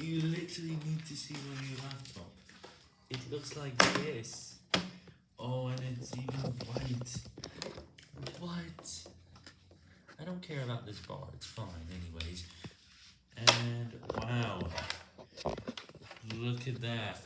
You literally need to see my new laptop. It looks like this. Oh, and it's even white. What? I don't care about this bar. It's fine anyways. And wow. Look at that.